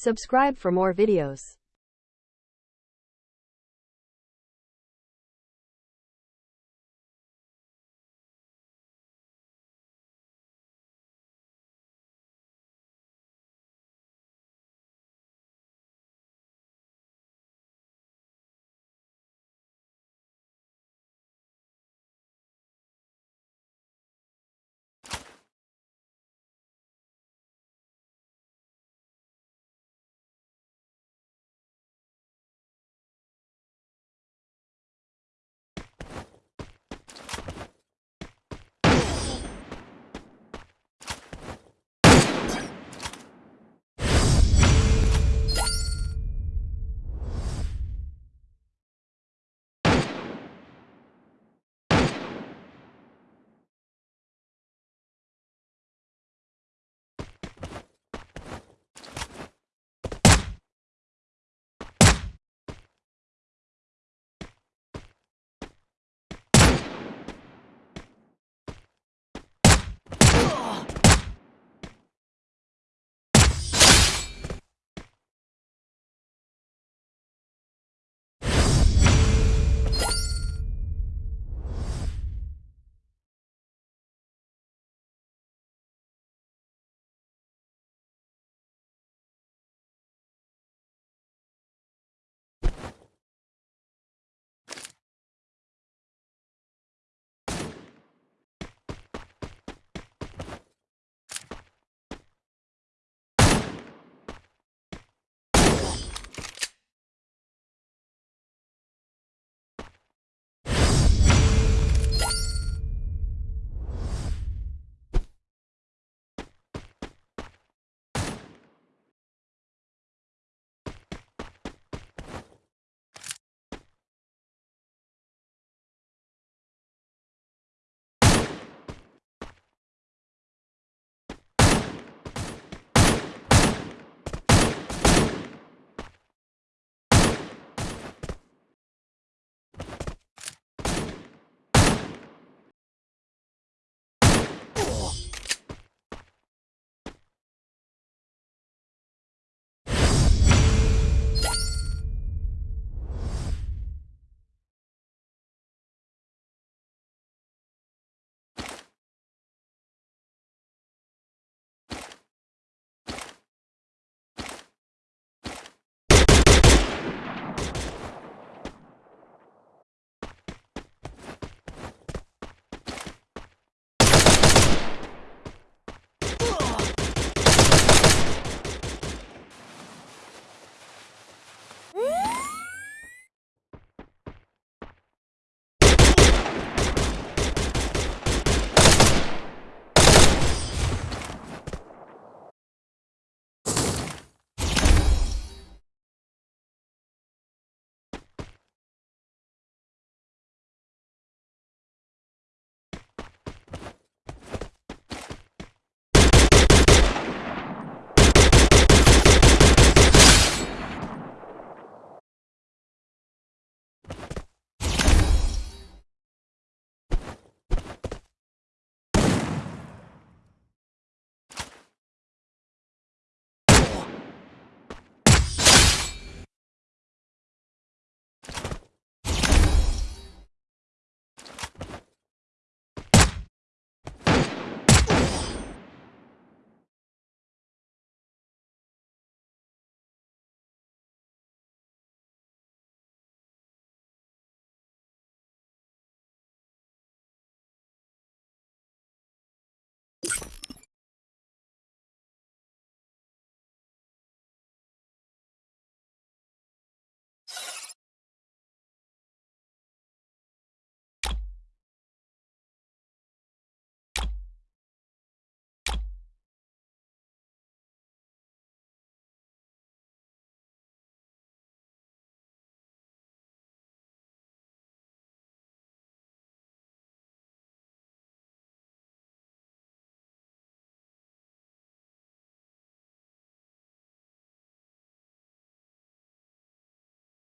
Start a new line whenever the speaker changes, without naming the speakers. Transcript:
Subscribe for more videos.